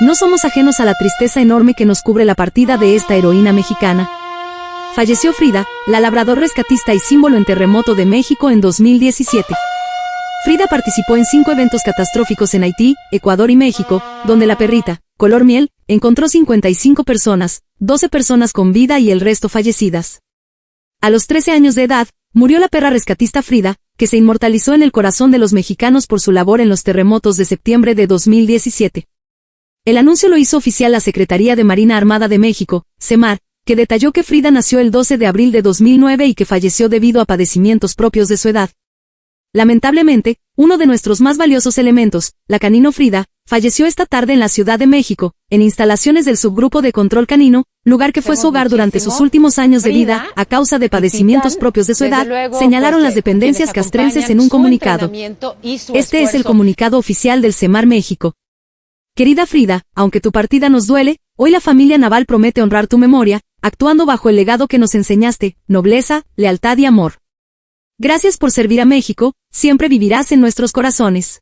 no somos ajenos a la tristeza enorme que nos cubre la partida de esta heroína mexicana. Falleció Frida, la labrador rescatista y símbolo en terremoto de México en 2017. Frida participó en cinco eventos catastróficos en Haití, Ecuador y México, donde la perrita, color miel, encontró 55 personas, 12 personas con vida y el resto fallecidas. A los 13 años de edad, murió la perra rescatista Frida, que se inmortalizó en el corazón de los mexicanos por su labor en los terremotos de septiembre de 2017. El anuncio lo hizo oficial la Secretaría de Marina Armada de México, CEMAR, que detalló que Frida nació el 12 de abril de 2009 y que falleció debido a padecimientos propios de su edad. Lamentablemente, uno de nuestros más valiosos elementos, la canino Frida, falleció esta tarde en la Ciudad de México, en instalaciones del subgrupo de control canino, lugar que fue su hogar durante sus últimos años de vida, a causa de padecimientos propios de su edad, señalaron las dependencias castrenses en un comunicado. Este es el comunicado oficial del CEMAR México. Querida Frida, aunque tu partida nos duele, hoy la familia naval promete honrar tu memoria, actuando bajo el legado que nos enseñaste, nobleza, lealtad y amor. Gracias por servir a México, siempre vivirás en nuestros corazones.